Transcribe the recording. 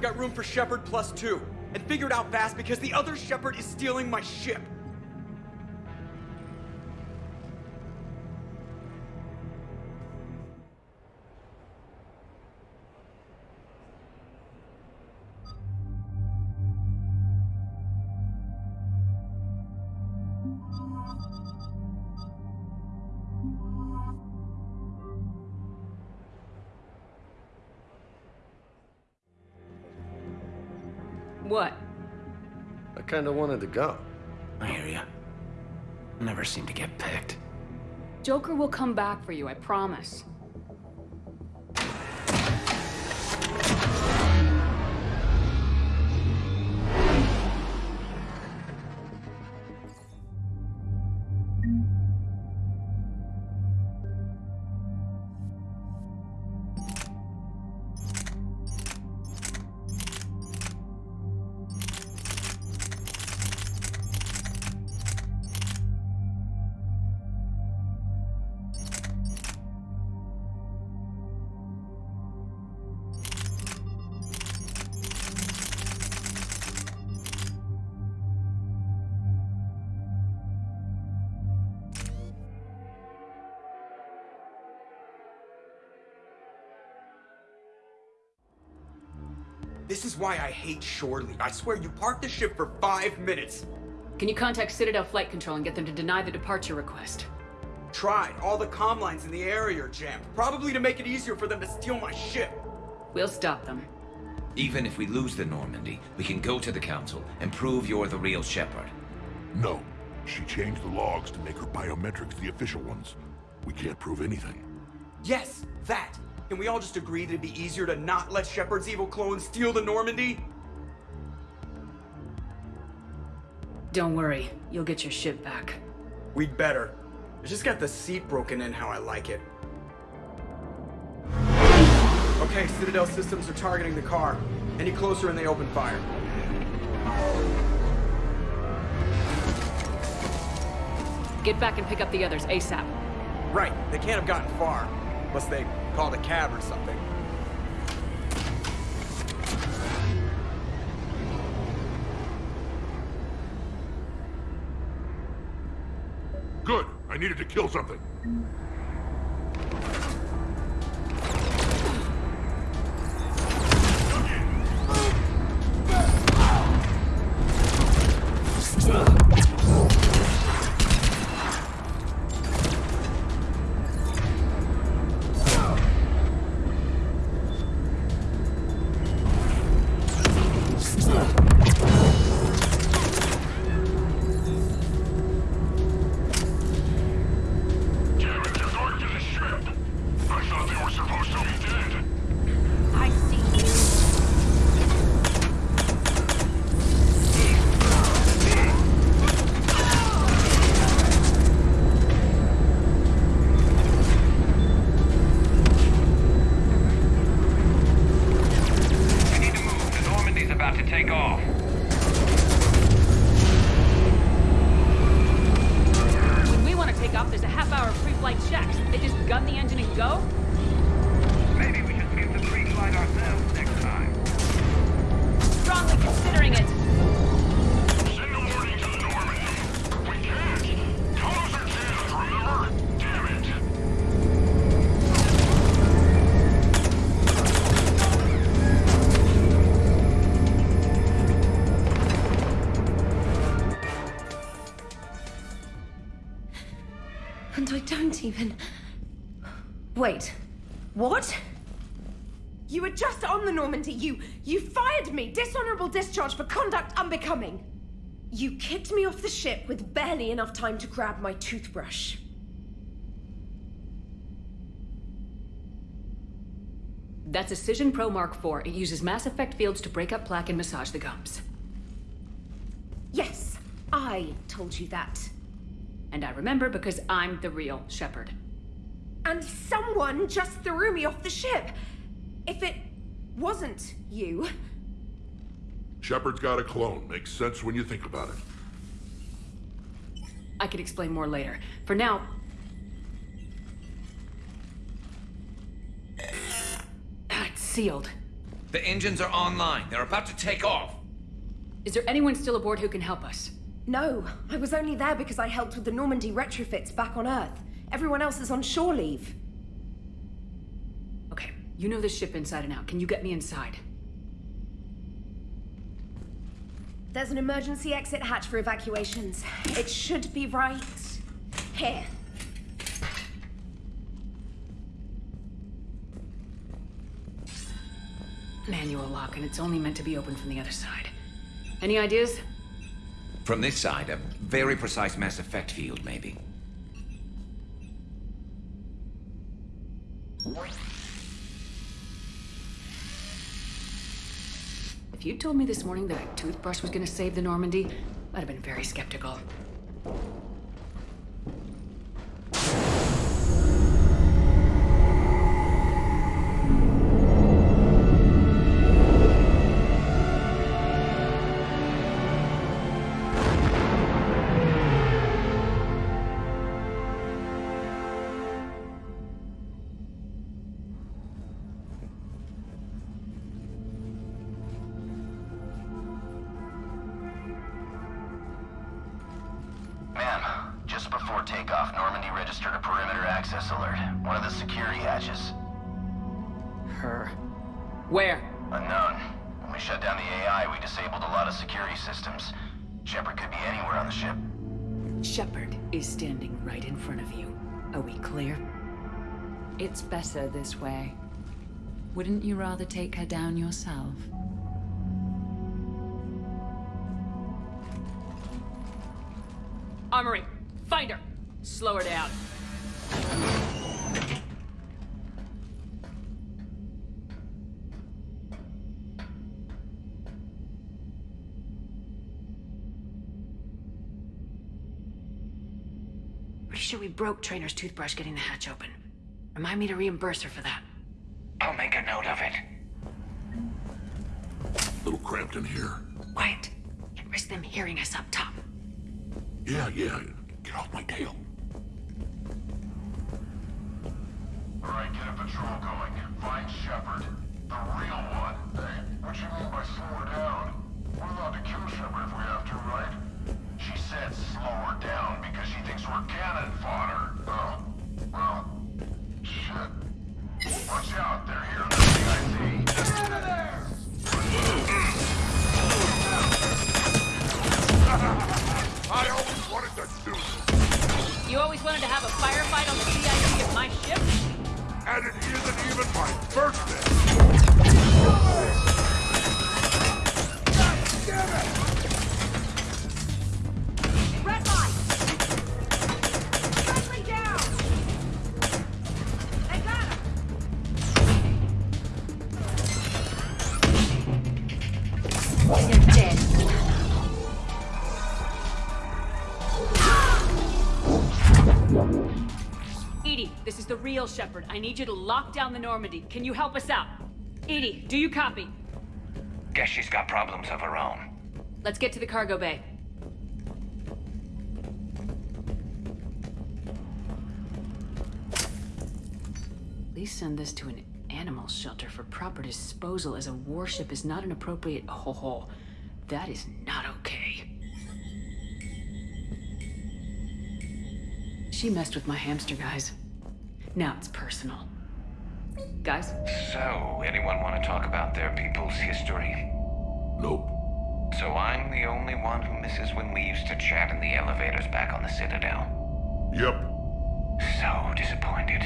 I've got room for Shepard plus two. And figure it out fast because the other Shepard is stealing my ship. What? I kinda wanted to go. I hear ya. Never seem to get picked. Joker will come back for you, I promise. This is why I hate Shore Leave. I swear you parked the ship for five minutes. Can you contact Citadel Flight Control and get them to deny the departure request? Tried. All the comm lines in the area are jammed. Probably to make it easier for them to steal my ship. We'll stop them. Even if we lose the Normandy, we can go to the Council and prove you're the real Shepard. No. She changed the logs to make her biometrics the official ones. We can't prove anything. Yes, that. Can we all just agree that it'd be easier to not let Shepard's evil clone steal the Normandy? Don't worry, you'll get your ship back. We'd better. I just got the seat broken in how I like it. Okay, Citadel systems are targeting the car. Any closer and they open fire. Get back and pick up the others ASAP. Right, they can't have gotten far. Unless they called a cab or something. Good. I needed to kill something. Gun the engine and go? Maybe we should skip the pre-flight ourselves next time. Strongly considering it. Send a warning to the Normandy. We can't. Tunnels are jammed, remember? Damn it. And I don't even... Wait. What? You were just on the Normandy. You... you fired me. Dishonorable discharge for conduct unbecoming. You kicked me off the ship with barely enough time to grab my toothbrush. That's a Cision Pro Mark IV. It uses mass effect fields to break up plaque and massage the gums. Yes, I told you that. And I remember because I'm the real Shepard. And someone just threw me off the ship. If it wasn't you, Shepard's got a clone. Makes sense when you think about it. I can explain more later. For now... Ah, It's sealed. The engines are online. They're about to take off. Is there anyone still aboard who can help us? No, I was only there because I helped with the Normandy retrofits back on Earth. Everyone else is on shore leave. Okay, you know this ship inside and out. Can you get me inside? There's an emergency exit hatch for evacuations. It should be right here. Manual lock, and it's only meant to be opened from the other side. Any ideas? From this side, a very precise mass effect field, maybe. If you'd told me this morning that a toothbrush was gonna save the Normandy, I'd have been very skeptical. Registered a perimeter access alert. One of the security hatches. Her. Where? Unknown. When we shut down the AI, we disabled a lot of security systems. Shepard could be anywhere on the ship. Shepard is standing right in front of you. Are we clear? It's better this way. Wouldn't you rather take her down yourself? Armory, find her! Slow her down. Pretty sure we broke Traynor's toothbrush getting the hatch open. Remind me to reimburse her for that. I'll make a note of it. A Little cramped in here. Quiet. Can't risk them hearing us up top. Yeah, yeah. Get off my tail. Alright, get a patrol going. Find EDI, this is the real Shepard. I need you to lock down the Normandy. Can you help us out? EDI, do you copy? Guess she's got problems of her own. Let's get to the cargo bay. Please send this to an animal shelter for proper disposal as a warship is not an appropriate. Oh, oh, that is not okay. She messed with my hamster, guys. Now it's personal. Guys, So, anyone want to talk about their people's history? Nope. So I'm the only one who misses when we used to chat in the elevators back on the Citadel. Yep. So disappointed.